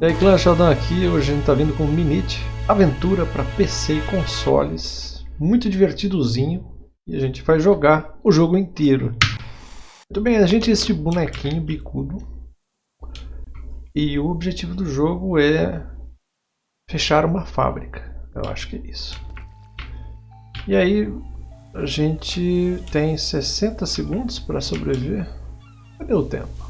E aí clã Sheldon aqui, hoje a gente está vindo com Minute, aventura para PC e consoles, muito divertidozinho, e a gente vai jogar o jogo inteiro. Muito bem, a gente é este bonequinho bicudo, e o objetivo do jogo é fechar uma fábrica, eu acho que é isso. E aí a gente tem 60 segundos para sobreviver, cadê o tempo?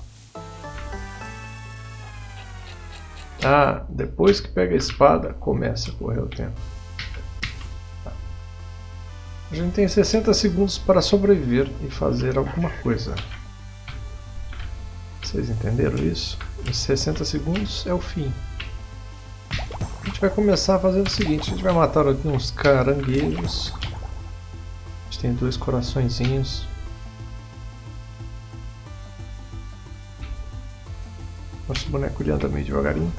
Ah, depois que pega a espada, começa a correr o tempo. Tá. A gente tem 60 segundos para sobreviver e fazer alguma coisa. Vocês entenderam isso? Em 60 segundos é o fim. A gente vai começar fazendo o seguinte, a gente vai matar aqui uns caranguejos. A gente tem dois coraçõezinhos. Nosso boneco anda meio devagarinho.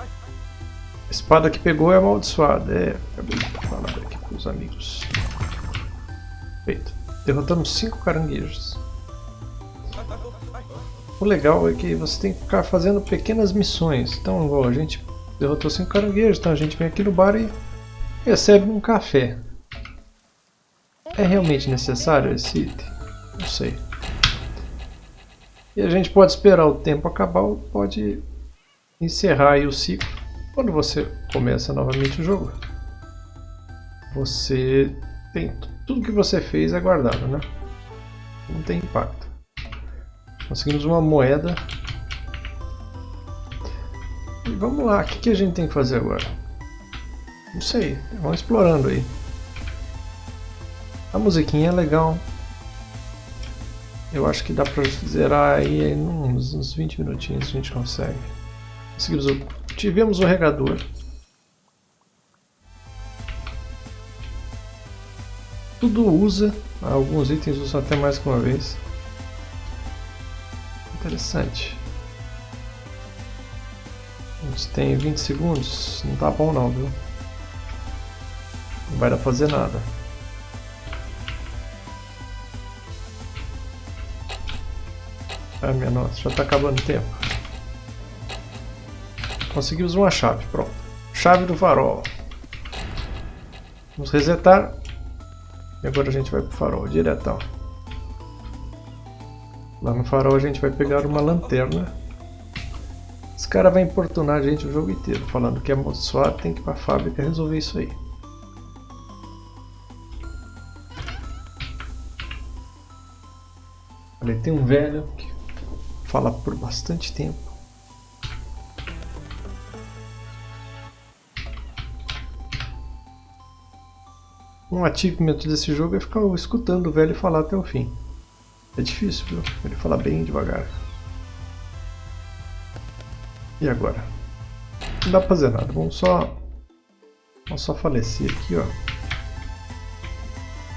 A espada que pegou é amaldiçoada. É, acabei de falar aqui com os amigos. Feito. Derrotamos cinco caranguejos. O legal é que você tem que ficar fazendo pequenas missões. Então, igual a gente derrotou cinco caranguejos, então a gente vem aqui no bar e recebe um café. É realmente necessário esse item? Não sei. E a gente pode esperar o tempo acabar ou pode encerrar o ciclo. Quando você começa novamente o jogo, você tem tudo que você fez é guardado, né? Não tem impacto. Conseguimos uma moeda. E vamos lá, o que, que a gente tem que fazer agora? Não sei, vamos explorando aí. A musiquinha é legal, eu acho que dá pra zerar aí em uns, uns 20 minutinhos a gente consegue. Seguimos o... Tivemos o regador. Tudo usa, alguns itens usam até mais que uma vez. Interessante. A gente tem 20 segundos, não tá bom não, viu? Não vai dar pra fazer nada. Ah, minha nossa, já está acabando o tempo. Conseguimos uma chave, pronto. Chave do farol. Vamos resetar. E agora a gente vai para o farol, diretão. Lá no farol a gente vai pegar uma lanterna. Esse cara vai importunar a gente o jogo inteiro, falando que é amaldiçoado, tem que ir para a fábrica resolver isso aí. Ali tem um velho que fala por bastante tempo. Um achievement desse jogo é ficar escutando o velho falar até o fim. É difícil, viu? Ele fala bem devagar. E agora? Não dá pra fazer nada, vamos só... Vamos só falecer aqui, ó.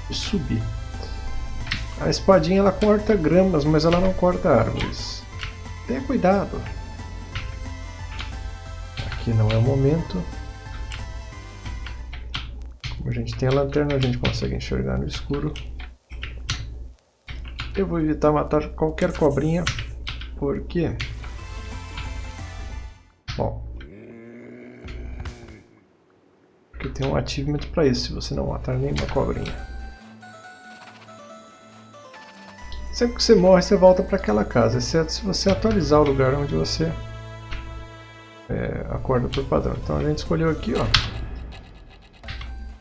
E subir. A espadinha ela corta gramas, mas ela não corta árvores. Tenha cuidado. Aqui não é o momento. Como a gente tem a lanterna, a gente consegue enxergar no escuro. Eu vou evitar matar qualquer cobrinha, porque... Bom... Porque tem um achievement para isso, se você não matar nenhuma cobrinha. Sempre que você morre, você volta para aquela casa, exceto se você atualizar o lugar onde você é, acorda por padrão. Então a gente escolheu aqui, ó.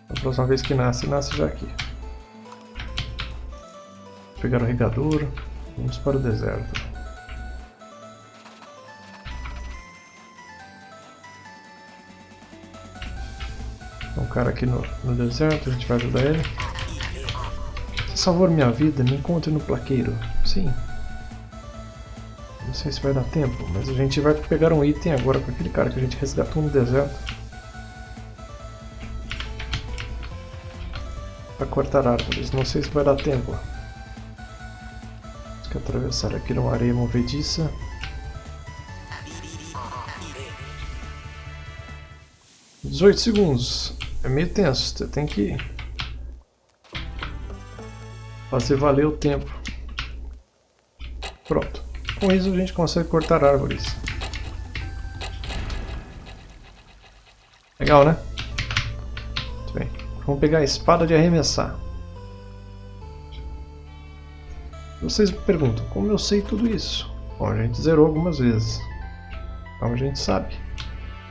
A próxima vez que nasce, nasce já aqui. Pegar o regador, vamos para o deserto. Um cara aqui no, no deserto, a gente vai ajudar ele salvou minha vida, me encontre no plaqueiro. Sim. Não sei se vai dar tempo, mas a gente vai pegar um item agora com aquele cara que a gente resgatou no deserto. Para cortar árvores, não sei se vai dar tempo. Temos que atravessar aqui numa areia movediça. Dezoito segundos. É meio tenso, você tem que fazer valer o tempo. Pronto. Com isso a gente consegue cortar árvores. Legal, né? Muito bem. Vamos pegar a espada de arremessar. Vocês me perguntam, como eu sei tudo isso? Bom, a gente zerou algumas vezes. Então a gente sabe.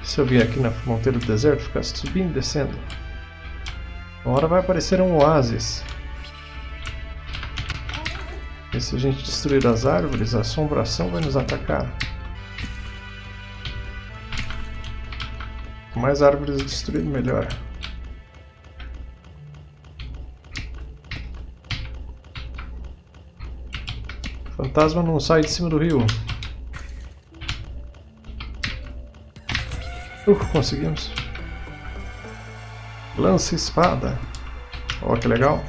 Se eu vier aqui na fronteira do deserto, ficar subindo e descendo, uma hora vai aparecer um oásis. E se a gente destruir as árvores, a assombração vai nos atacar. Quanto mais árvores destruídas, melhor. Fantasma não sai de cima do rio. Uh, conseguimos. Lança espada. Ó, que legal.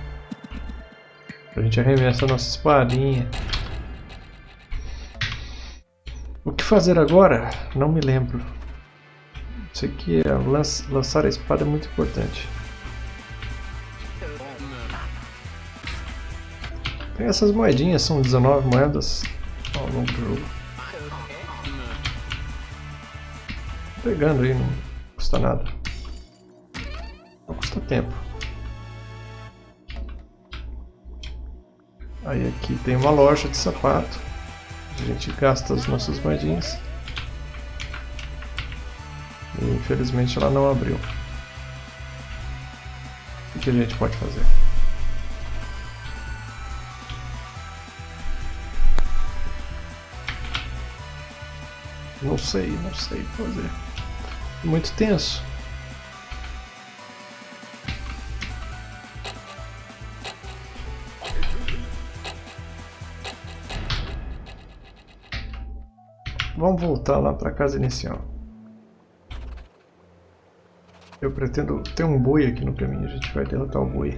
A gente arremessa a nossa espadinha. O que fazer agora? Não me lembro. Sei que lançar a espada é muito importante. Tem essas moedinhas, são 19 moedas ao longo do jogo. Pegando aí, não custa nada. Não custa tempo. Aí aqui tem uma loja de sapato. A gente gasta as nossas moedinhas. E infelizmente ela não abriu. O que a gente pode fazer? Não sei, não sei fazer. Muito tenso. Vamos voltar lá para casa inicial. Eu pretendo ter um boi aqui no caminho, a gente vai derrotar o boi.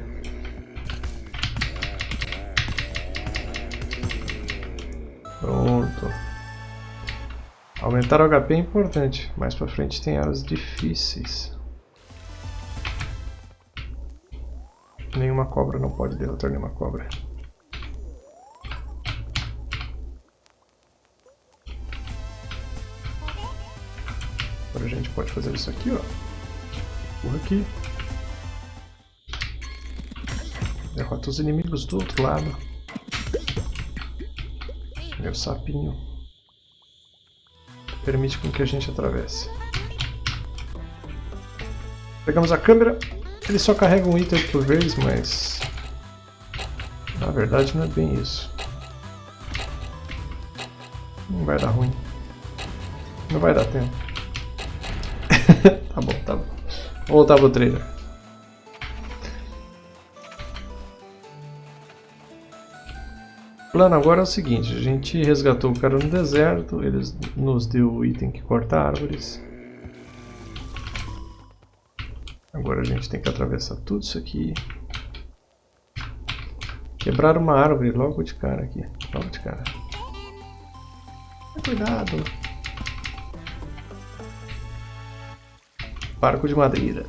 Pronto. Aumentar o HP é importante. Mais pra frente tem áreas difíceis. Nenhuma cobra não pode derrotar nenhuma cobra. Pode fazer isso aqui, ó. Por aqui. Derrota os inimigos do outro lado. Meu sapinho permite com que a gente atravesse. Pegamos a câmera, ele só carrega um item por vez, mas na verdade não é bem isso. Não vai dar ruim. Não vai dar tempo. tá bom, tá bom. Vou voltar pro trailer. O plano agora é o seguinte, a gente resgatou o cara no deserto, eles nos deu o item que corta árvores. Agora a gente tem que atravessar tudo isso aqui. Quebrar uma árvore logo de cara aqui, logo de cara. Cuidado! Barco de madeira.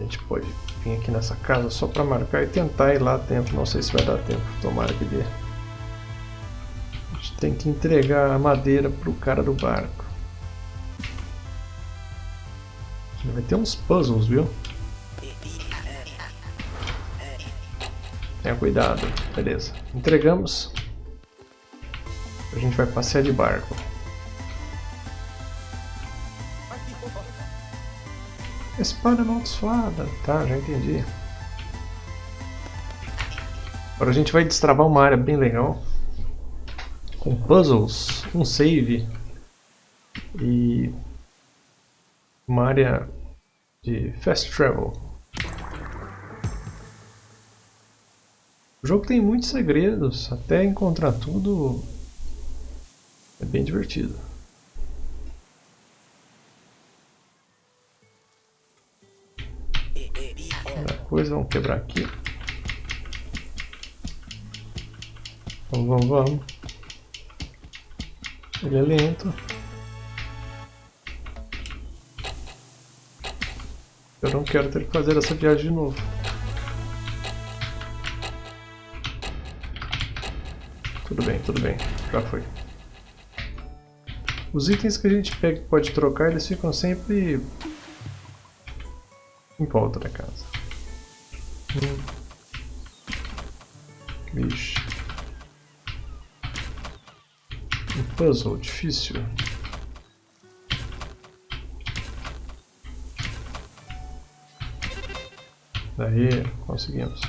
A gente pode vir aqui nessa casa só para marcar e tentar ir lá dentro. Não sei se vai dar tempo, tomara que dê. A gente tem que entregar a madeira pro cara do barco. Vai ter uns puzzles, viu? Tenha cuidado. Beleza. Entregamos. A gente vai passear de barco. Espada amaldiçoada. Tá, já entendi. Agora a gente vai destravar uma área bem legal. Com puzzles, um save e uma área de fast travel. O jogo tem muitos segredos, até encontrar tudo é bem divertido. Coisa, vamos quebrar aqui. Vamos, vamos, vamos. Ele é lento. Eu não quero ter que fazer essa viagem de novo. Tudo bem, tudo bem. Já foi. Os itens que a gente pega pode trocar, eles ficam sempre em volta da casa. Vixe. Um puzzle difícil. Daí, conseguimos.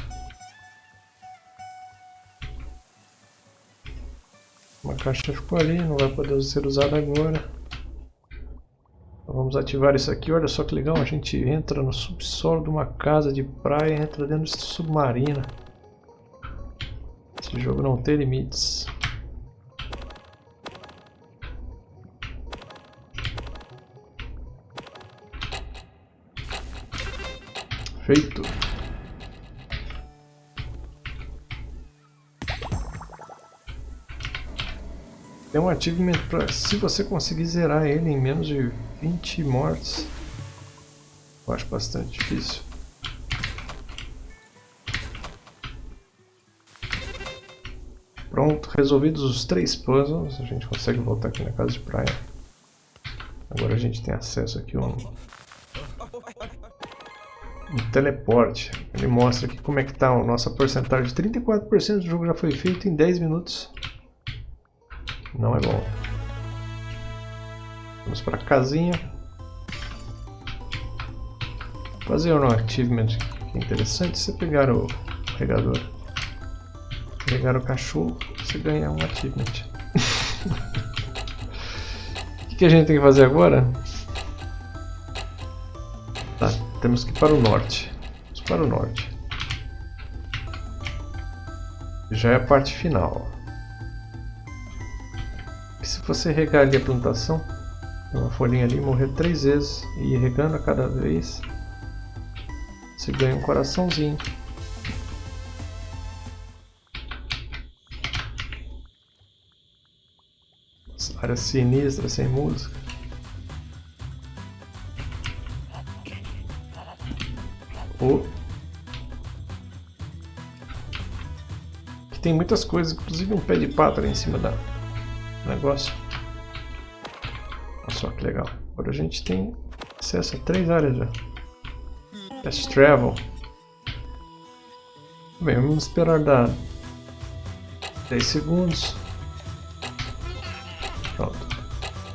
Uma caixa ficou ali, não vai poder ser usada agora. Vamos ativar isso aqui, olha só que legal, a gente entra no subsolo de uma casa de praia, entra dentro de submarina. Esse jogo não tem limites. Feito. Tem um achievement para se você conseguir zerar ele em menos de 20 mortes. Eu acho bastante difícil. Pronto, resolvidos os três puzzles, a gente consegue voltar aqui na casa de praia. Agora a gente tem acesso aqui a um um teleporte. Ele mostra aqui como é que está a nossa porcentagem. 34% do jogo já foi feito em 10 minutos. Não é bom. Vamos para a casinha. Fazer um achievement que é interessante. Você pegar o regador, pegar o cachorro, você ganha um achievement. o que a gente tem que fazer agora? Temos que ir para o norte. Vamos para o norte. Já é a parte final. E se você regar ali a plantação, uma folhinha ali, morrer três vezes e ir regando a cada vez, você ganha um coraçãozinho. Área sinistra, sem música. Oh. Que tem muitas coisas, inclusive um pé de pato ali em cima da negócio. Só que legal. Agora a gente tem acesso a três áreas já. Fast Travel. Bem, vamos esperar dar 10 segundos. Pronto.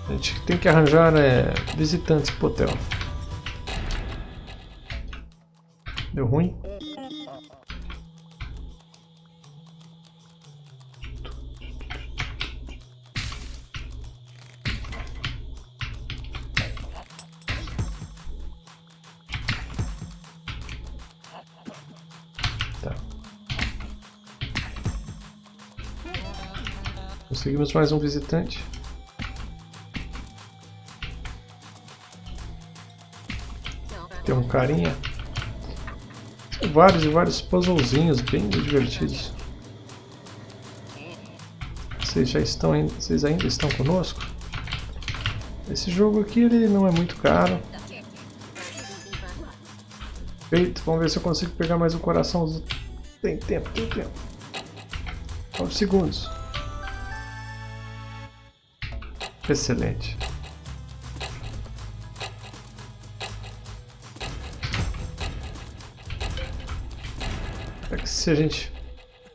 A gente tem que arranjar é, visitantes pro hotel. Deu ruim? Conseguimos mais um visitante. Tem um carinha vários e vários puzzlezinhos bem divertidos. Vocês já estão, vocês ainda estão conosco? Esse jogo aqui ele não é muito caro. Feito, vamos ver se eu consigo pegar mais um coração. Tem tempo, tem tempo. 9 segundos. Excelente. se a gente...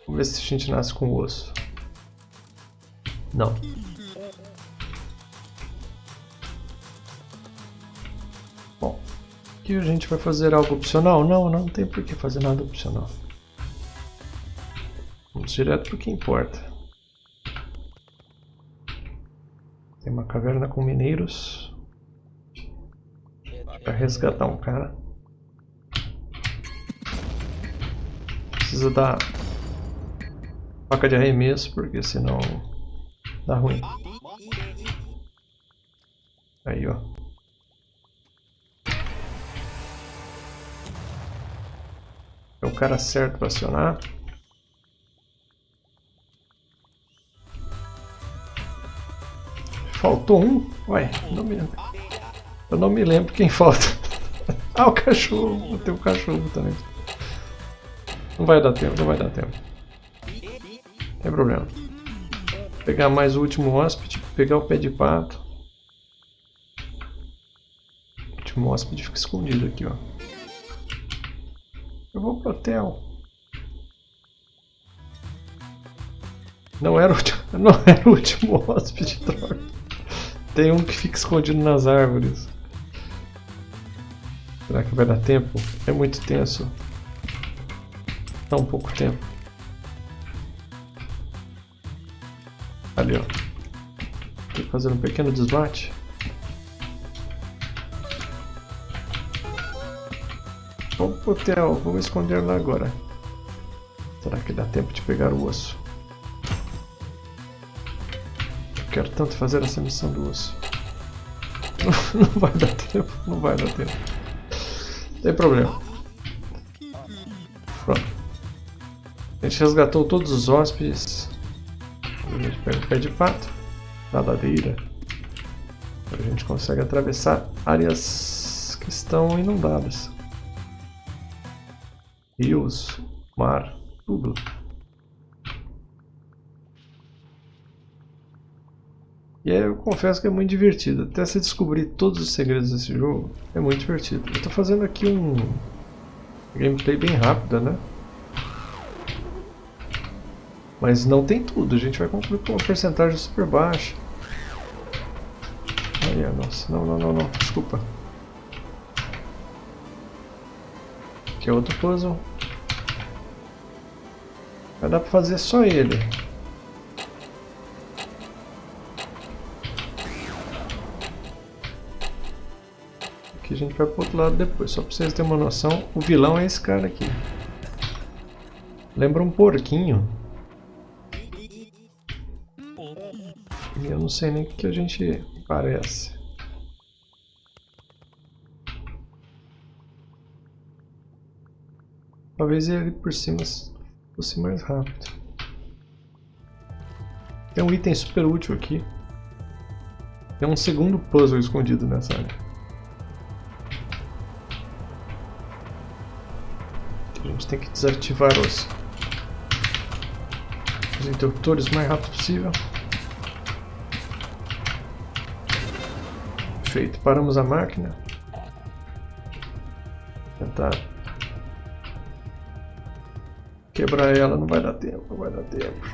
Vamos ver se a gente nasce com osso. Não. Bom, aqui a gente vai fazer algo opcional? Não, não tem por que fazer nada opcional. Vamos direto para o que importa. Tem uma caverna com mineiros. Para resgatar um cara. precisa da faca de arremesso, porque senão dá ruim. Aí, ó. É o cara certo para acionar. Faltou um? Ué, não me lembro. Eu não me lembro quem falta. ah, o cachorro. Tem o cachorro também. Não vai dar tempo, não vai dar tempo. Não tem problema. Vou pegar mais o último hóspede, pegar o pé de pato. último hóspede fica escondido aqui, ó. Eu vou pro hotel. Não era o último, não era o último hóspede, droga. Tem um que fica escondido nas árvores. Será que vai dar tempo? É muito tenso. Dá um pouco tempo. Ali, ó. Tô fazendo um pequeno desmate. Vamos pro hotel, vamos esconder lá agora. Será que dá tempo de pegar o osso? Quero tanto fazer essa missão do osso. Não, não vai dar tempo, não vai dar tempo. Não tem problema. Pronto. A gente resgatou todos os hóspedes. A gente pega o pé de pato. Nadadeira. A gente consegue atravessar áreas que estão inundadas rios, mar, tudo. E aí eu confesso que é muito divertido. Até se descobrir todos os segredos desse jogo, é muito divertido. Eu estou fazendo aqui um gameplay bem rápido, né? Mas não tem tudo, a gente vai concluir com uma porcentagem super baixa. Aí, nossa, não, não, não, não, desculpa. Aqui é outro puzzle. Vai dar pra fazer só ele. Aqui a gente vai pro outro lado depois, só pra vocês terem uma noção. O vilão é esse cara aqui. Lembra um porquinho. E eu não sei nem o que a gente parece. Talvez ele por cima fosse mais rápido. Tem um item super útil aqui. Tem um segundo puzzle escondido nessa área. Gente tem que desativar os, os interruptores o mais rápido possível. Feito. Paramos a máquina. Tentar Quebrar ela não vai dar tempo, não vai dar tempo.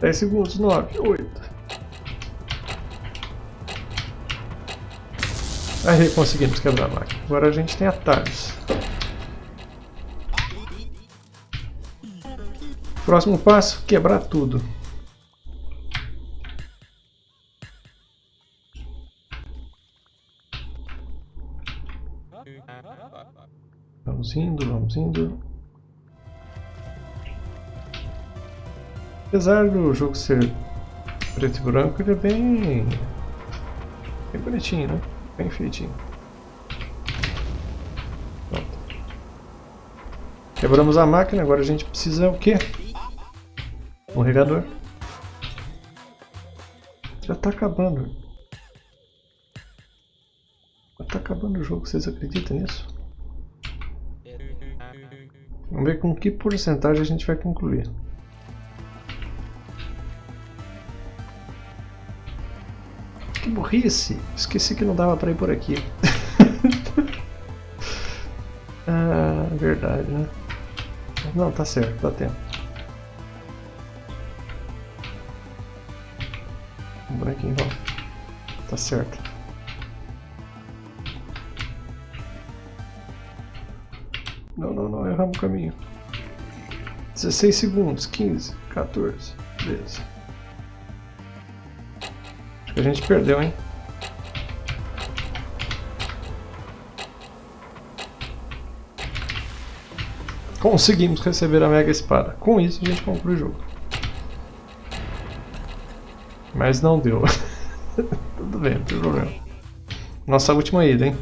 Dez segundos, nove, oito. Aí conseguimos quebrar a máquina. Agora a gente tem atalhos. Próximo passo, quebrar tudo. Vamos indo, vamos indo. Apesar do jogo ser preto e branco, ele é bem, bem bonitinho, né? Bem feitinho. Pronto. Quebramos a máquina, agora a gente precisa o quê? Um regador. Já está acabando. Já está acabando o jogo, vocês acreditam nisso? Vamos ver com que porcentagem a gente vai concluir. Burrice! Esqueci que não dava para ir por aqui. ah, verdade, né? Não, tá certo, dá tempo. Um branquinho, ó. Tá certo. Não, não, não, erramos o caminho. 16 segundos, 15, 14, beleza. Que a gente perdeu, hein? Conseguimos receber a Mega Espada. Com isso a gente conclui o jogo. Mas não deu. Tudo bem, não tem problema. Nossa última ida, hein?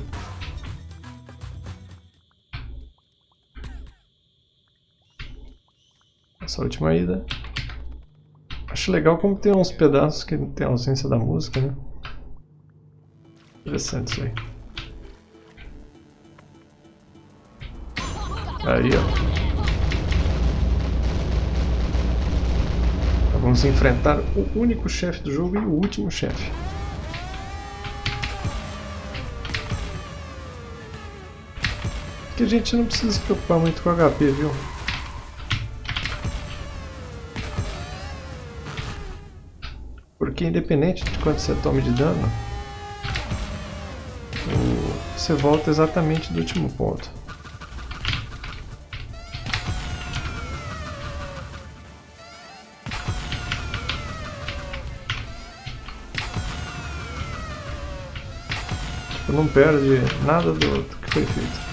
essa última ida. Acho legal como tem uns pedaços que tem ausência da música, né? Interessante isso aí. Aí, ó. Vamos enfrentar o único chefe do jogo e o último chefe. Que a gente não precisa se preocupar muito com HP, viu? Porque independente de quanto você tome de dano, você volta exatamente do último ponto. Tipo, não perde nada do, do que foi feito.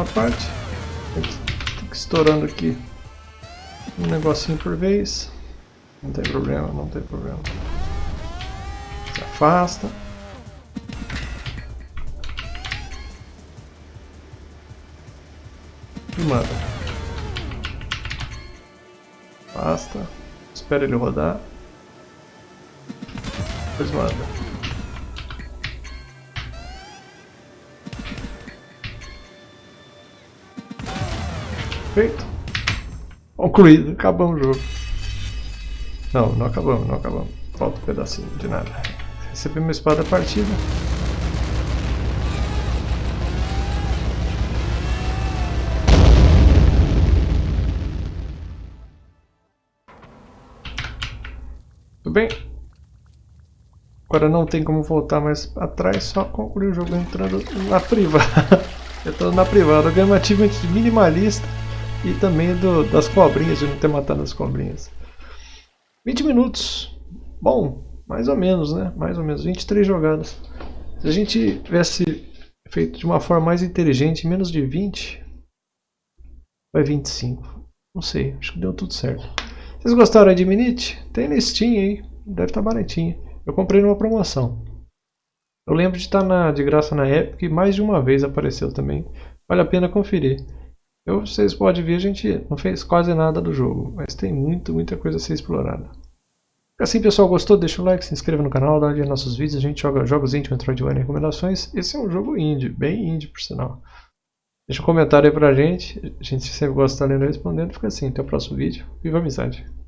Mesma parte. Fica estourando aqui um negocinho por vez. Não tem problema, não tem problema. Se afasta. E manda. Afasta. Espera ele rodar. Depois manda. Feito. Concluído. Acabamos o jogo. Não, não acabamos, não acabamos. Falta um pedacinho de nada. Recebi uma espada partida. Tudo bem? Agora não tem como voltar mais atrás, só concluir o jogo entrando na privada. entrando na privada. Ganhei um achievement minimalista e também do, das cobrinhas, de não ter matado as cobrinhas. 20 minutos. Bom, mais ou menos, né? Mais ou menos, 23 jogadas. Se a gente tivesse feito de uma forma mais inteligente, menos de 20, vai 25. Não sei, acho que deu tudo certo. Vocês gostaram de Minute? Tem listinha aí, deve estar tá baratinha. Eu comprei numa promoção. Eu lembro de estar na, de graça na época e mais de uma vez apareceu também. Vale a pena conferir. Eu, vocês podem ver, a gente não fez quase nada do jogo, mas tem muito, muita coisa a ser explorada. Assim, pessoal, gostou? Deixa o like, se inscreva no canal, dá olhada nos nossos vídeos. A gente joga jogos indie, Metroidvania e recomendações. Esse é um jogo indie, bem indie, por sinal. Deixa um comentário aí pra gente. A gente sempre gosta de estar lendo e respondendo. Fica assim, até o próximo vídeo. Viva a amizade!